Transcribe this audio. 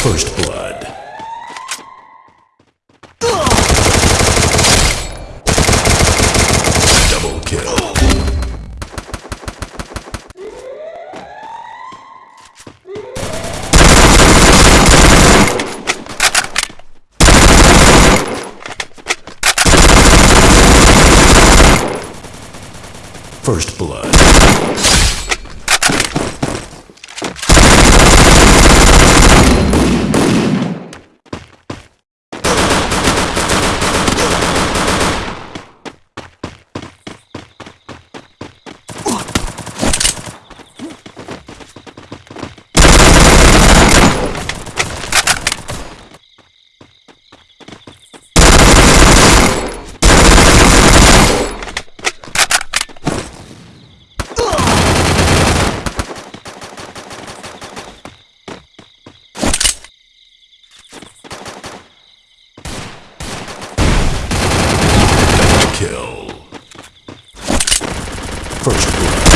First blood. Double kill. First blood. Kill. First blood.